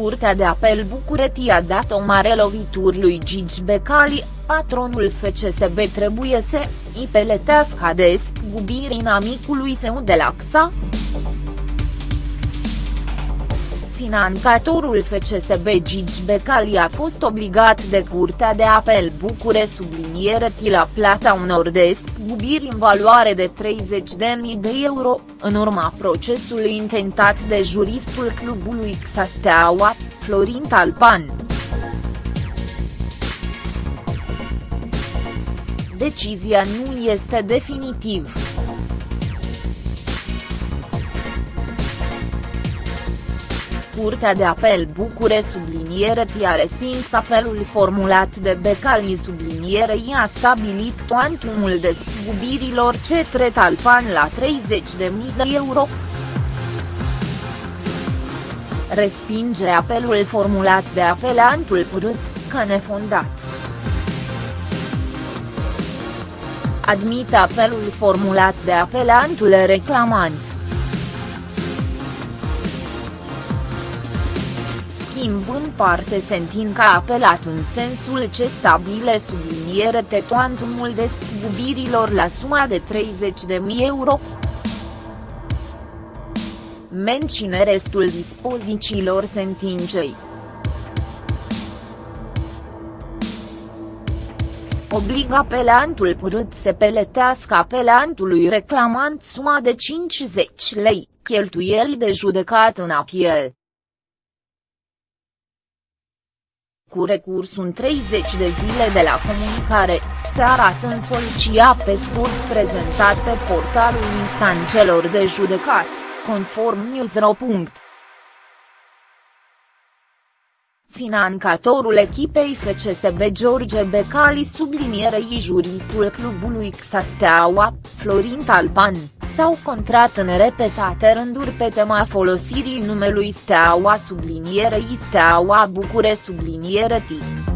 Curtea de apel București a dat o mare lovituri lui Gigi Becali, patronul FCSB trebuie să îi peletească despăgubirii inamicului său de la Financatorul FCSB Gigi Becali a fost obligat de Curtea de Apel Bucure subliniere la plata unor despăgubiri în valoare de 30.000 de euro, în urma procesului intentat de juristul clubului XA Steaua, Florin Talpan. Decizia nu este definitiv. Curtea de apel Bucure subliniere a respins apelul formulat de Becali subliniere i a stabilit cuantumul despăgubirilor cetre Talpan la 30.000 de euro. Respinge apelul formulat de apelantul părât, că nefondat. Admite apelul formulat de apelantul reclamant. Schimb în parte sentin că a apelat în sensul ce stabile subliniere te cuantumul despăgubirilor la suma de 30.000 euro. Mencine restul dispozițiilor sentinței. obligă apelantul părât să peletească apelantului reclamant suma de 50 lei, cheltuieli de judecat în apel. Cu recursul în 30 de zile de la comunicare, se arată în solicia pe scurt prezentat pe portalul instanțelor de judecat, conform Newsro. Financatorul echipei FCSB George Becali sublinierei juristul clubului XA Steaua, Florin Talpan, s-au contrat în repetate rânduri pe tema folosirii numelui Steaua sublinierei Steaua Bucure subliniere T.